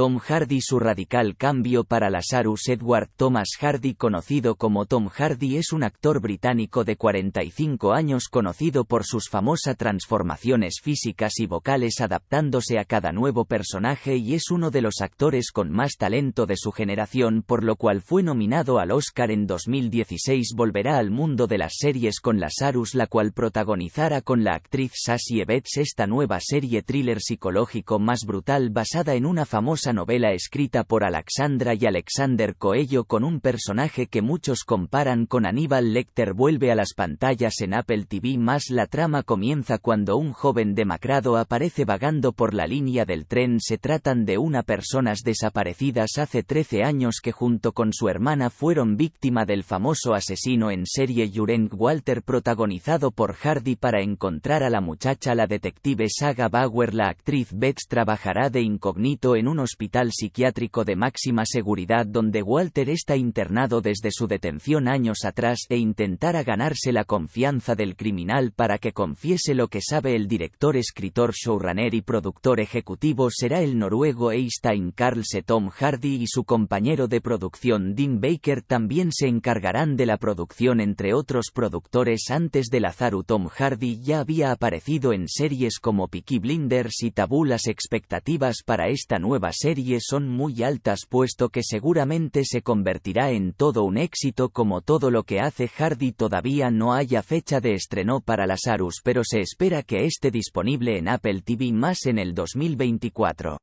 Tom Hardy su radical cambio para Lazarus Edward Thomas Hardy conocido como Tom Hardy es un actor británico de 45 años conocido por sus famosas transformaciones físicas y vocales adaptándose a cada nuevo personaje y es uno de los actores con más talento de su generación por lo cual fue nominado al Oscar en 2016 volverá al mundo de las series con Lazarus la cual protagonizara con la actriz Sassy Evans esta nueva serie thriller psicológico más brutal basada en una famosa novela escrita por Alexandra y Alexander Coello con un personaje que muchos comparan con Aníbal Lecter. Vuelve a las pantallas en Apple TV más la trama comienza cuando un joven demacrado aparece vagando por la línea del tren. Se tratan de una personas desaparecidas hace 13 años que junto con su hermana fueron víctima del famoso asesino en serie Jurgen Walter protagonizado por Hardy. Para encontrar a la muchacha la detective Saga Bauer la actriz Betts trabajará de incógnito en un hospital psiquiátrico de máxima seguridad donde Walter está internado desde su detención años atrás e intentará ganarse la confianza del criminal para que confiese lo que sabe el director, escritor, showrunner y productor ejecutivo será el noruego Eystein Carlse Tom Hardy y su compañero de producción Dean Baker también se encargarán de la producción entre otros productores. Antes de Lazaru Tom Hardy ya había aparecido en series como Peaky Blinders y Tabú. Las expectativas para esta nueva serie son muy altas puesto que seguramente se convertirá en todo un éxito como todo lo que hace Hardy todavía no haya fecha de estreno para Lazarus pero se espera que esté disponible en Apple TV más en el 2024.